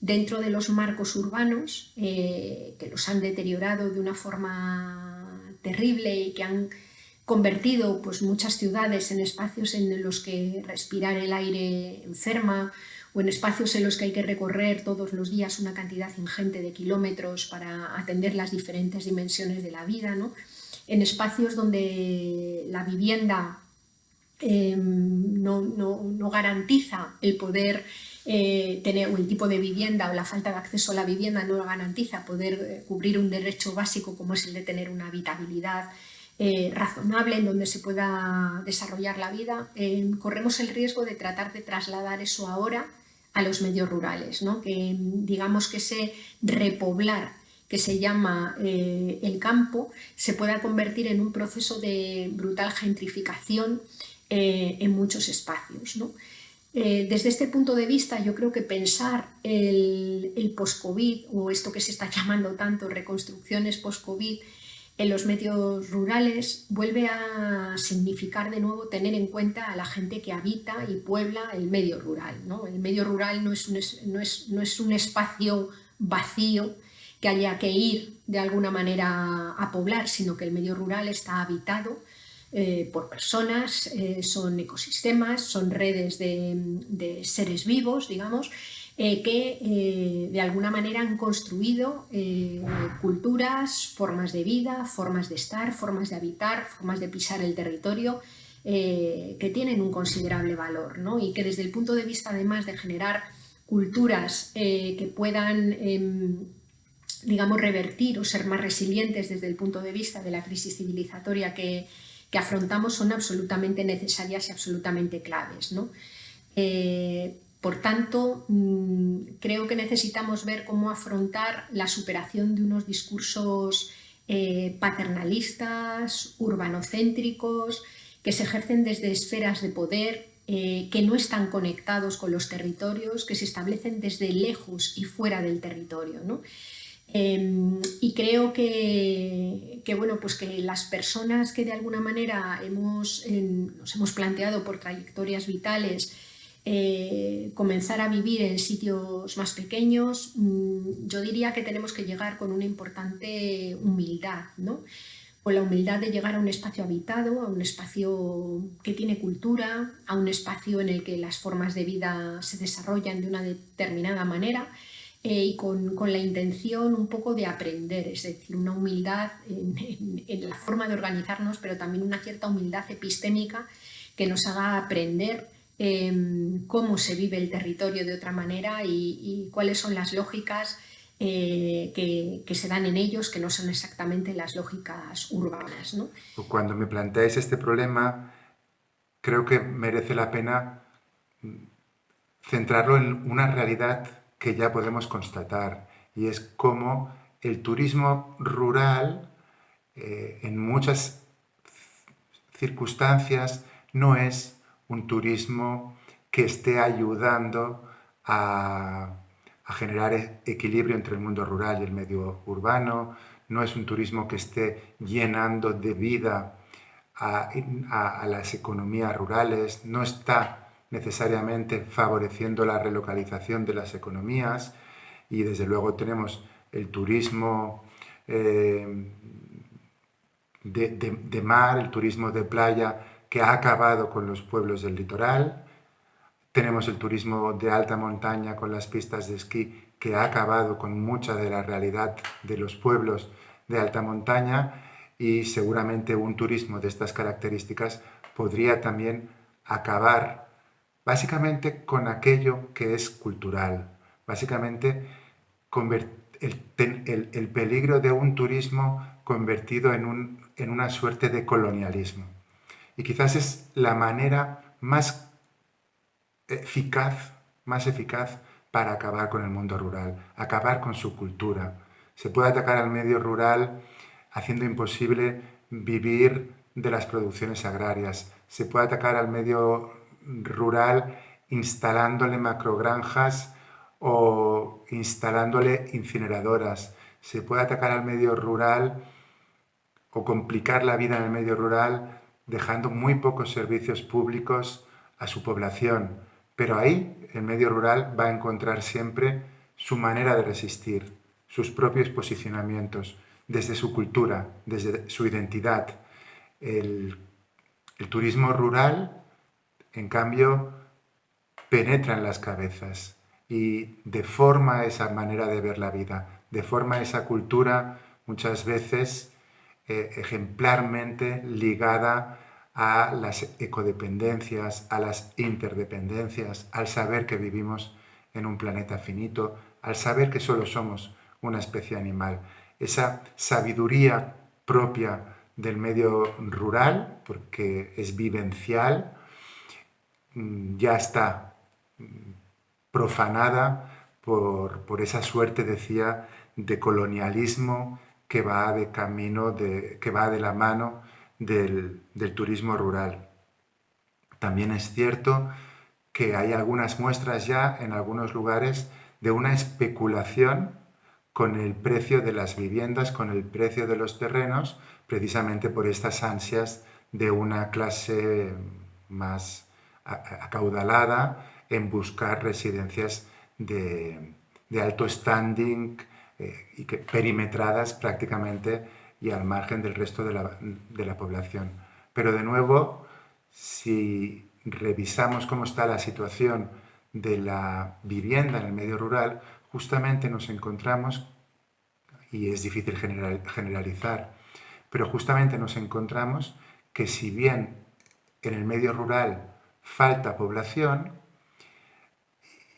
dentro de los marcos urbanos, eh, que los han deteriorado de una forma terrible y que han convertido pues, muchas ciudades en espacios en los que respirar el aire enferma o en espacios en los que hay que recorrer todos los días una cantidad ingente de kilómetros para atender las diferentes dimensiones de la vida, ¿no? en espacios donde la vivienda em, no, garantiza el poder eh, tener, o el tipo de vivienda o la falta de acceso a la vivienda no garantiza poder eh, cubrir un derecho básico como es el de tener una habitabilidad eh, razonable en donde se pueda desarrollar la vida, em, corremos el riesgo de tratar de trasladar eso ahora a los medios rurales, ¿no? que digamos que ese repoblar que se llama eh, el campo se pueda convertir en un proceso de brutal gentrificación eh, en muchos espacios. Eh, desde este punto de vista yo creo que pensar el, el post-COVID o esto que se está llamando tanto reconstrucciones post-COVID en los medios rurales vuelve a significar de nuevo tener en cuenta a la gente que habita y puebla el medio rural. ¿no? El medio rural no es, un, no, es, no es, un, espacio vacío que haya que ir de alguna manera a poblar, sino que el medio rural está habitado eh, por personas, eh, son ecosistemas, son redes de, de seres vivos, digamos, eh, que eh, de alguna manera han construido eh, culturas, formas de vida, formas de estar, formas de habitar, formas de pisar el territorio, que tienen un considerable valor ¿no? y que desde el punto de vista además de generar culturas que puedan em, digamos, revertir o ser más resilientes desde el punto de vista de la crisis civilizatoria que, que afrontamos son absolutamente necesarias y absolutamente claves. ¿no? Por tanto, mm, creo que necesitamos ver cómo afrontar la superación de unos discursos eh, paternalistas, urbanocéntricos, que se ejercen desde esferas de poder, eh, que no están conectados con los territorios, que se establecen desde lejos y fuera del territorio. Em, y creo que, bueno, pues que las personas que de alguna manera hemos, nos hemos planteado por trayectorias vitales eh, comenzar a vivir en sitios más pequeños, mm, yo diría que tenemos que llegar con una importante humildad, ¿no? con la humildad de llegar a un espacio habitado, a un espacio que tiene cultura, a un espacio en el que las formas de vida se desarrollan de una determinada manera eh, y con, la intención un poco de aprender, es decir, una humildad en, la forma de organizarnos, pero también una cierta humildad epistémica que nos haga aprender em, cómo se vive el territorio de otra manera y cuáles son las lógicas eh, que, se dan en ellos, que no son exactamente las lógicas urbanas. Cuando me planteáis este problema, creo que merece la pena centrarlo en una realidad que ya podemos constatar, y es cómo el turismo rural, eh, en muchas circunstancias, no es un turismo que esté ayudando a generar e-, equilibrio entre el mundo rural y el medio urbano, no es un turismo que esté llenando de vida a, las economías rurales, no está necesariamente favoreciendo la relocalización de las economías y desde luego tenemos el turismo eh, de mar, el turismo de playa que ha acabado con los pueblos del litoral, tenemos el turismo de alta montaña con las pistas de esquí que ha acabado con mucha de la realidad de los pueblos de alta montaña. Y seguramente un turismo de estas características podría también acabar básicamente con aquello que es cultural, básicamente el, el, peligro de un turismo convertido en, un, en una suerte de colonialismo. Y quizás es la manera más eficaz, más eficaz para acabar con el mundo rural, acabar con su cultura. Se puede atacar al medio rural haciendo imposible vivir de las producciones agrarias. Se puede atacar al medio rural instalándole macrogranjas o instalándole incineradoras. Se puede atacar al medio rural o complicar la vida en el medio rural dejando muy pocos servicios públicos a su población pero ahí el medio rural va a encontrar siempre su manera de resistir, sus propios posicionamientos, desde su cultura, desde su identidad. El, turismo rural, en cambio, penetra en las cabezas y deforma esa manera de ver la vida, deforma esa cultura muchas veces eh, ejemplarmente ligada a las ecodependencias, a las interdependencias, al saber que vivimos en un planeta finito, al saber que solo somos una especie animal. Esa sabiduría propia del medio rural, porque es vivencial, mm, ya está mm, profanada por, por esa suerte, decía, de colonialismo que va de camino, de, que va de la mano del, turismo rural. También es cierto que hay algunas muestras ya en algunos lugares de una especulación con el precio de las viviendas, con el precio de los terrenos, precisamente por estas ansias de una clase más acaudalada en buscar residencias de, alto standing eh, y que perimetradas prácticamente y al margen del resto de la, población. Pero de nuevo, si revisamos cómo está la situación de la vivienda en el medio rural, justamente nos encontramos, y es difícil generalizar, pero justamente nos encontramos que si bien en el medio rural falta población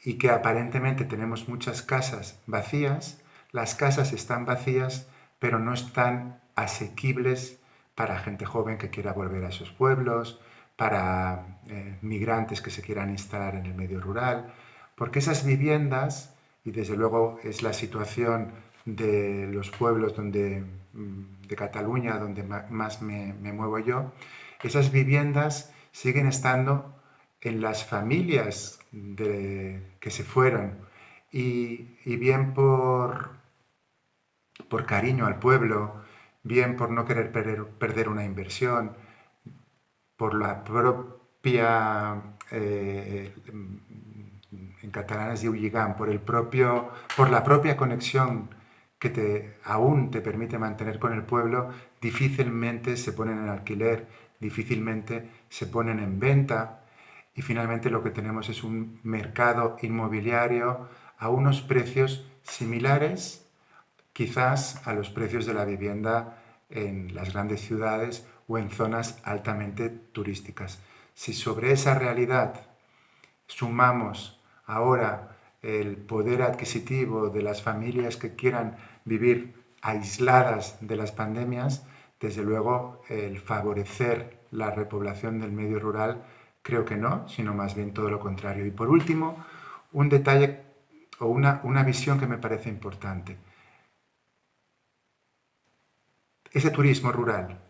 y que aparentemente tenemos muchas casas vacías, las casas están vacías pero no están asequibles para gente joven que quiera volver a esos pueblos, para eh, migrantes que se quieran instalar en el medio rural, porque esas viviendas, y desde luego es la situación de los pueblos donde, mm, de Cataluña, donde más me, muevo yo, esas viviendas siguen estando en las familias que se fueron. Y, bien por, por cariño al pueblo, bien por no querer perder, una inversión, por la propia, eh, en catalán es por, el propio, por la propia conexión que te, aún te permite mantener con el pueblo, difícilmente se ponen en alquiler, difícilmente se ponen en venta. Y finalmente lo que tenemos es un mercado inmobiliario a unos precios similares quizás a los precios de la vivienda en las grandes ciudades o en zonas altamente turísticas. Si sobre esa realidad sumamos ahora el poder adquisitivo de las familias que quieran vivir aisladas de las pandemias, desde luego el favorecer la repoblación del medio rural creo que no, sino más bien todo lo contrario. Y por último, un detalle o una, una visión que me parece importante ese turismo rural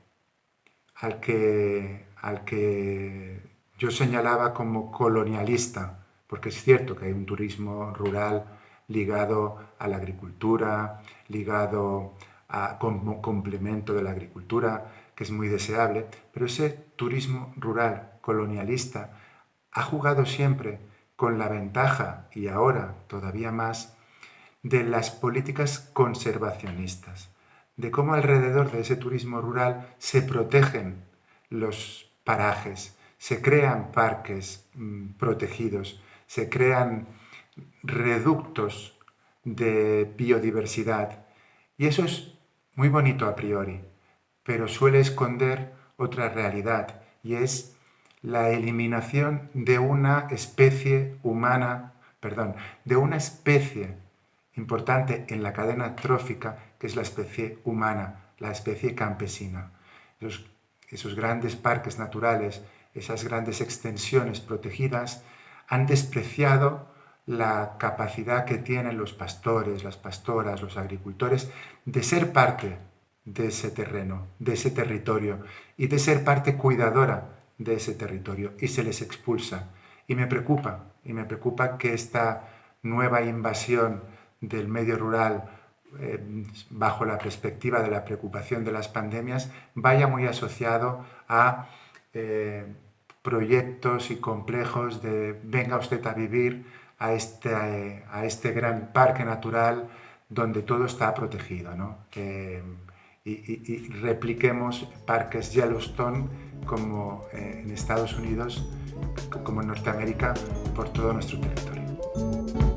al que, al que yo señalaba como colonialista, porque es cierto que hay un turismo rural ligado a la agricultura, ligado a, como complemento de la agricultura, que es muy deseable, pero ese turismo rural colonialista ha jugado siempre con la ventaja, y ahora todavía más, de las políticas conservacionistas de cómo alrededor de ese turismo rural se protegen los parajes, se crean parques mm, protegidos, se crean reductos de biodiversidad. Y eso es muy bonito a priori, pero suele esconder otra realidad y es la eliminación de una especie humana, perdón, de una especie importante en la cadena trófica que es la especie humana, la especie campesina. Esos, grandes parques naturales, esas grandes extensiones protegidas, han despreciado la capacidad que tienen los pastores, las pastoras, los agricultores de ser parte de ese terreno, de ese territorio y de ser parte cuidadora de ese territorio y se les expulsa. Y me preocupa, y me preocupa que esta nueva invasión del medio rural bajo la perspectiva de la preocupación de las pandemias, vaya muy asociado a eh, proyectos y complejos de venga usted a vivir a este, a este gran parque natural donde todo está protegido. y, repliquemos parques Yellowstone como eh, en Estados Unidos, como en Norteamérica, por todo nuestro territorio.